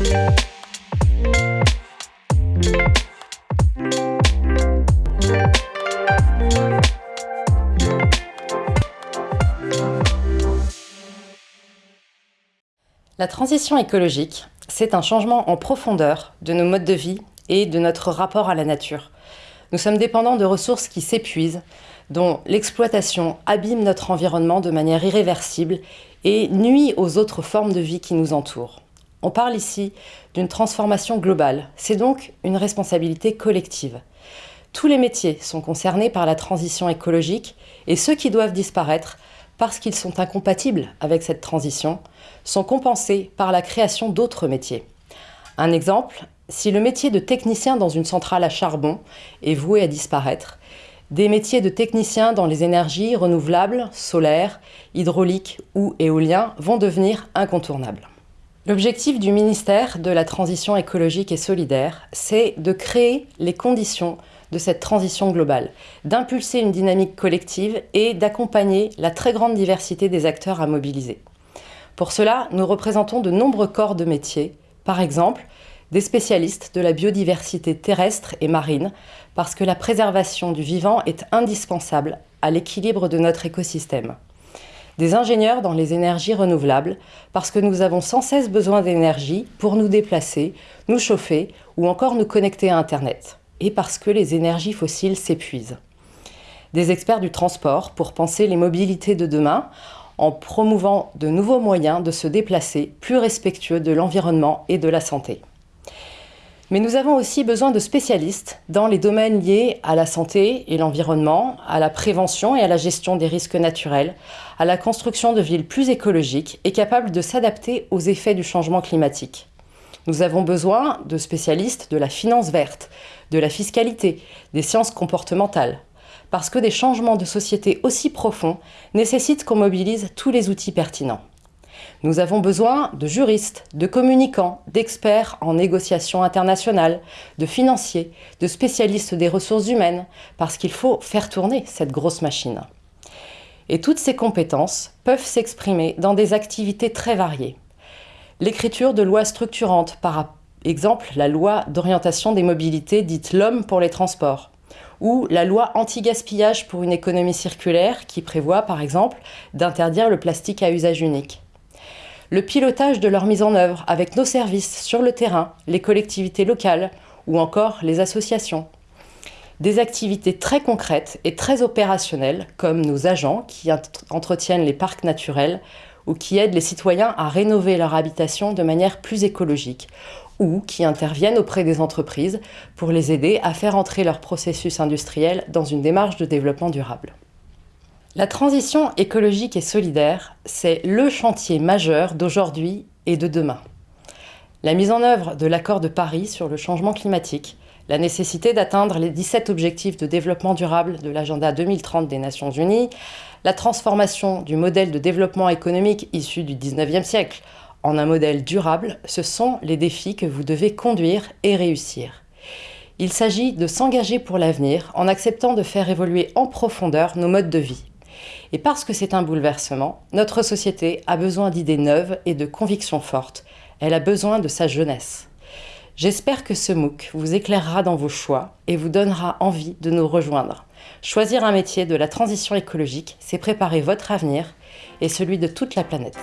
La transition écologique, c'est un changement en profondeur de nos modes de vie et de notre rapport à la nature. Nous sommes dépendants de ressources qui s'épuisent, dont l'exploitation abîme notre environnement de manière irréversible et nuit aux autres formes de vie qui nous entourent. On parle ici d'une transformation globale, c'est donc une responsabilité collective. Tous les métiers sont concernés par la transition écologique et ceux qui doivent disparaître parce qu'ils sont incompatibles avec cette transition, sont compensés par la création d'autres métiers. Un exemple, si le métier de technicien dans une centrale à charbon est voué à disparaître, des métiers de technicien dans les énergies renouvelables, solaires, hydrauliques ou éoliens vont devenir incontournables. L'objectif du ministère de la Transition écologique et solidaire, c'est de créer les conditions de cette transition globale, d'impulser une dynamique collective et d'accompagner la très grande diversité des acteurs à mobiliser. Pour cela, nous représentons de nombreux corps de métiers, par exemple des spécialistes de la biodiversité terrestre et marine, parce que la préservation du vivant est indispensable à l'équilibre de notre écosystème. Des ingénieurs dans les énergies renouvelables, parce que nous avons sans cesse besoin d'énergie pour nous déplacer, nous chauffer ou encore nous connecter à Internet et parce que les énergies fossiles s'épuisent. Des experts du transport pour penser les mobilités de demain en promouvant de nouveaux moyens de se déplacer plus respectueux de l'environnement et de la santé. Mais nous avons aussi besoin de spécialistes dans les domaines liés à la santé et l'environnement, à la prévention et à la gestion des risques naturels, à la construction de villes plus écologiques et capables de s'adapter aux effets du changement climatique. Nous avons besoin de spécialistes de la finance verte, de la fiscalité, des sciences comportementales, parce que des changements de société aussi profonds nécessitent qu'on mobilise tous les outils pertinents. Nous avons besoin de juristes, de communicants, d'experts en négociation internationale, de financiers, de spécialistes des ressources humaines, parce qu'il faut faire tourner cette grosse machine. Et toutes ces compétences peuvent s'exprimer dans des activités très variées. L'écriture de lois structurantes par Exemple, la loi d'orientation des mobilités dite l'homme pour les transports ou la loi anti-gaspillage pour une économie circulaire qui prévoit par exemple d'interdire le plastique à usage unique. Le pilotage de leur mise en œuvre avec nos services sur le terrain, les collectivités locales ou encore les associations. Des activités très concrètes et très opérationnelles comme nos agents qui entretiennent les parcs naturels ou qui aident les citoyens à rénover leur habitation de manière plus écologique ou qui interviennent auprès des entreprises pour les aider à faire entrer leur processus industriel dans une démarche de développement durable. La transition écologique et solidaire, c'est le chantier majeur d'aujourd'hui et de demain. La mise en œuvre de l'accord de Paris sur le changement climatique, la nécessité d'atteindre les 17 objectifs de développement durable de l'agenda 2030 des Nations Unies, la transformation du modèle de développement économique issu du 19e siècle en un modèle durable, ce sont les défis que vous devez conduire et réussir. Il s'agit de s'engager pour l'avenir en acceptant de faire évoluer en profondeur nos modes de vie. Et parce que c'est un bouleversement, notre société a besoin d'idées neuves et de convictions fortes. Elle a besoin de sa jeunesse. J'espère que ce MOOC vous éclairera dans vos choix et vous donnera envie de nous rejoindre. Choisir un métier de la transition écologique, c'est préparer votre avenir et celui de toute la planète.